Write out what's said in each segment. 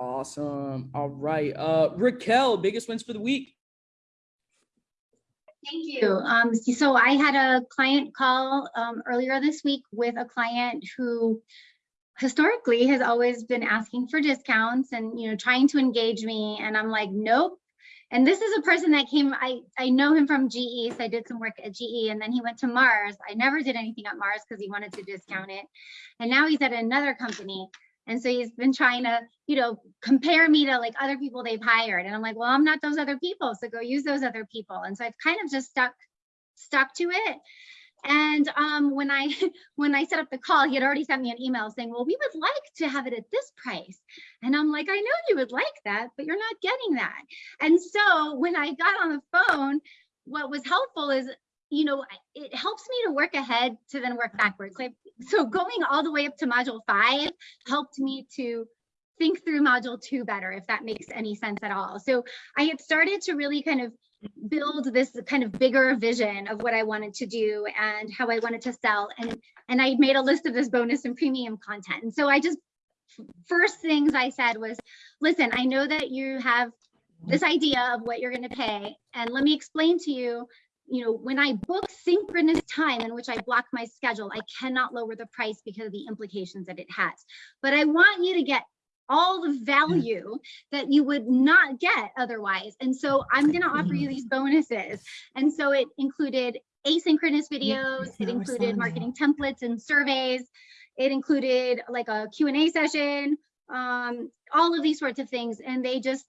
Awesome. All right. Uh, Raquel, biggest wins for the week. Thank you. Um, so I had a client call um, earlier this week with a client who historically has always been asking for discounts and you know trying to engage me and I'm like nope and this is a person that came I I know him from GE so I did some work at GE and then he went to Mars I never did anything at Mars because he wanted to discount it and now he's at another company and so he's been trying to you know compare me to like other people they've hired and I'm like well I'm not those other people so go use those other people and so I've kind of just stuck stuck to it and um, when I when I set up the call, he had already sent me an email saying, well, we would like to have it at this price. And I'm like, I know you would like that, but you're not getting that. And so when I got on the phone, what was helpful is, you know, it helps me to work ahead to then work backwards. Like, so going all the way up to module five helped me to think through module two better, if that makes any sense at all. So I had started to really kind of build this kind of bigger vision of what I wanted to do and how I wanted to sell. And, and I made a list of this bonus and premium content. And so I just, first things I said was, listen, I know that you have this idea of what you're going to pay. And let me explain to you, you know, when I book synchronous time in which I block my schedule, I cannot lower the price because of the implications that it has. But I want you to get all the value that you would not get otherwise. And so I'm going to offer you these bonuses. And so it included asynchronous videos, it included marketing templates and surveys, it included like a Q&A session, um, all of these sorts of things. And they just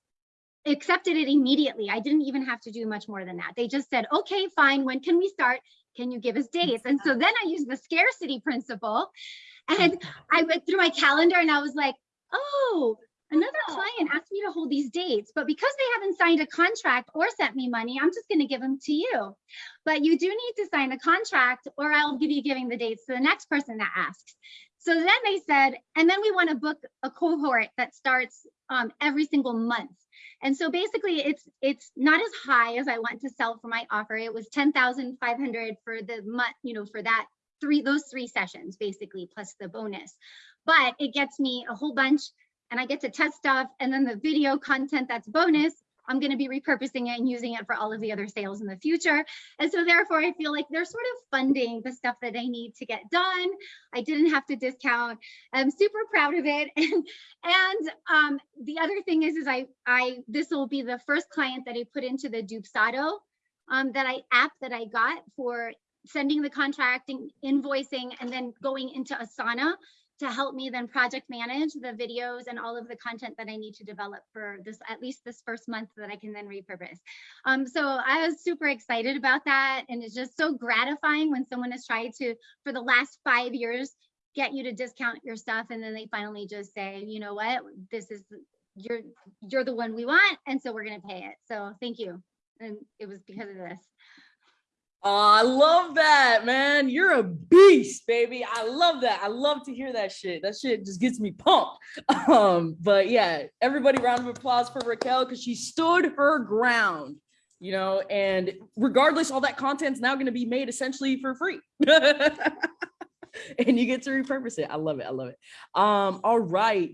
accepted it immediately. I didn't even have to do much more than that. They just said, okay, fine, when can we start? Can you give us dates? And so then I used the scarcity principle and I went through my calendar and I was like, oh, another oh. client asked me to hold these dates, but because they haven't signed a contract or sent me money, I'm just going to give them to you. But you do need to sign a contract or I'll give you giving the dates to the next person that asks. So then they said, and then we want to book a cohort that starts um, every single month. And so basically it's it's not as high as I want to sell for my offer. It was 10,500 for the month, you know, for that three, those three sessions basically, plus the bonus but it gets me a whole bunch and I get to test stuff. And then the video content that's bonus, I'm going to be repurposing it and using it for all of the other sales in the future. And so therefore, I feel like they're sort of funding the stuff that I need to get done. I didn't have to discount. I'm super proud of it. And, and um, the other thing is, is I, I this will be the first client that I put into the Dubsado um, that I app that I got for sending the contracting, invoicing, and then going into Asana to help me then project manage the videos and all of the content that I need to develop for this, at least this first month that I can then repurpose. Um, so I was super excited about that. And it's just so gratifying when someone has tried to, for the last five years, get you to discount your stuff. And then they finally just say, you know what, this is, you're, you're the one we want. And so we're going to pay it. So thank you. And it was because of this. Oh, I love that, man. You're a beast, baby. I love that. I love to hear that shit. That shit just gets me pumped. Um, but yeah, everybody round of applause for Raquel because she stood her ground, you know, and regardless, all that content's now going to be made essentially for free. and you get to repurpose it. I love it. I love it. Um, all right.